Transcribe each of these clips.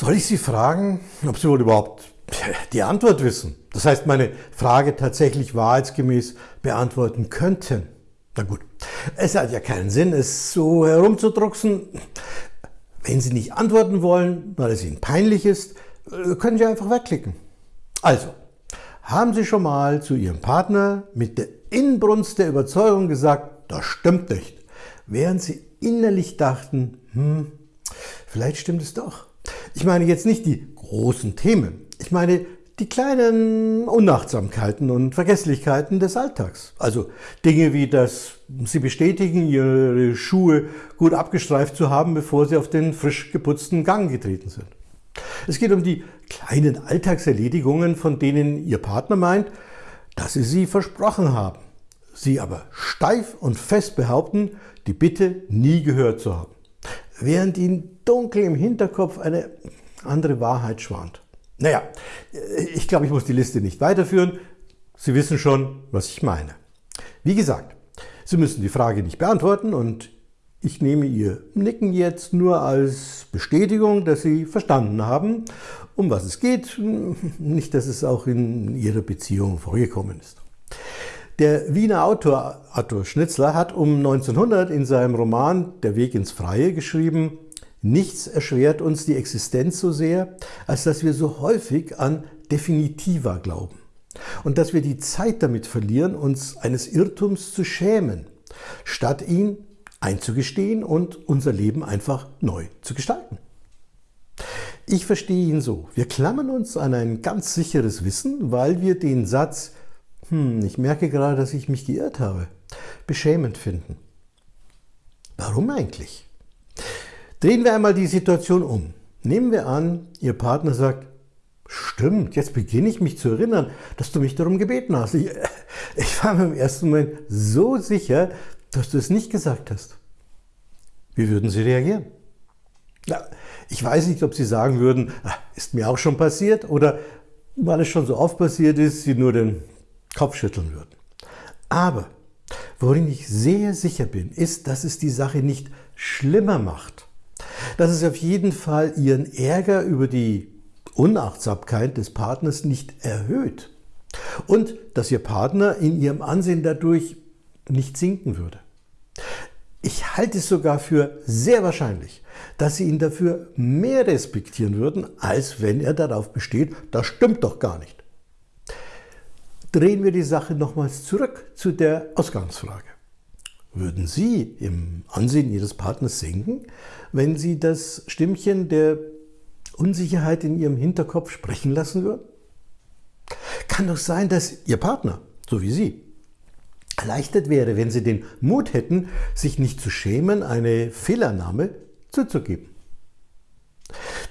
Soll ich Sie fragen, ob Sie wohl überhaupt die Antwort wissen? Das heißt, meine Frage tatsächlich wahrheitsgemäß beantworten könnten? Na gut, es hat ja keinen Sinn, es so herumzudrucksen. Wenn Sie nicht antworten wollen, weil es Ihnen peinlich ist, können Sie einfach wegklicken. Also, haben Sie schon mal zu Ihrem Partner mit der Inbrunst der Überzeugung gesagt, das stimmt nicht, während Sie innerlich dachten, hm, vielleicht stimmt es doch. Ich meine jetzt nicht die großen Themen, ich meine die kleinen Unachtsamkeiten und Vergesslichkeiten des Alltags. Also Dinge wie, dass Sie bestätigen, Ihre Schuhe gut abgestreift zu haben, bevor Sie auf den frisch geputzten Gang getreten sind. Es geht um die kleinen Alltagserledigungen, von denen Ihr Partner meint, dass Sie sie versprochen haben. Sie aber steif und fest behaupten, die Bitte nie gehört zu haben. Während Ihnen dunkel im Hinterkopf eine andere Wahrheit schwant. Naja, ich glaube, ich muss die Liste nicht weiterführen. Sie wissen schon, was ich meine. Wie gesagt, Sie müssen die Frage nicht beantworten und ich nehme Ihr Nicken jetzt nur als Bestätigung, dass Sie verstanden haben, um was es geht, nicht, dass es auch in Ihrer Beziehung vorgekommen ist. Der Wiener Autor Arthur Schnitzler hat um 1900 in seinem Roman Der Weg ins Freie geschrieben, Nichts erschwert uns die Existenz so sehr, als dass wir so häufig an Definitiva glauben und dass wir die Zeit damit verlieren, uns eines Irrtums zu schämen, statt ihn einzugestehen und unser Leben einfach neu zu gestalten. Ich verstehe ihn so. Wir klammern uns an ein ganz sicheres Wissen, weil wir den Satz, hm, ich merke gerade, dass ich mich geirrt habe, beschämend finden. Warum eigentlich? Drehen wir einmal die Situation um. Nehmen wir an, Ihr Partner sagt, stimmt, jetzt beginne ich mich zu erinnern, dass du mich darum gebeten hast. Ich, ich war mir im ersten Moment so sicher, dass du es nicht gesagt hast. Wie würden Sie reagieren? Ja, ich weiß nicht, ob Sie sagen würden, ah, ist mir auch schon passiert oder weil es schon so oft passiert ist, Sie nur den Kopf schütteln würden. Aber worin ich sehr sicher bin, ist, dass es die Sache nicht schlimmer macht. Dass es auf jeden Fall Ihren Ärger über die Unachtsamkeit des Partners nicht erhöht. Und dass Ihr Partner in Ihrem Ansehen dadurch nicht sinken würde. Ich halte es sogar für sehr wahrscheinlich, dass Sie ihn dafür mehr respektieren würden, als wenn er darauf besteht, das stimmt doch gar nicht. Drehen wir die Sache nochmals zurück zu der Ausgangsfrage. Würden Sie im Ansehen Ihres Partners sinken, wenn Sie das Stimmchen der Unsicherheit in Ihrem Hinterkopf sprechen lassen würden? Kann doch sein, dass Ihr Partner, so wie Sie, erleichtert wäre, wenn sie den Mut hätten, sich nicht zu schämen, eine Fehlernahme zuzugeben.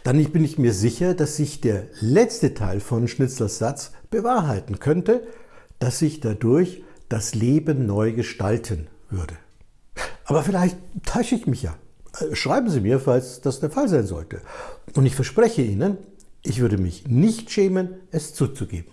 Dann bin ich mir sicher, dass sich der letzte Teil von Schnitzlers Satz bewahrheiten könnte, dass sich dadurch das Leben neu gestalten würde. Aber vielleicht täusche ich mich ja. Schreiben Sie mir, falls das der Fall sein sollte. Und ich verspreche Ihnen, ich würde mich nicht schämen, es zuzugeben.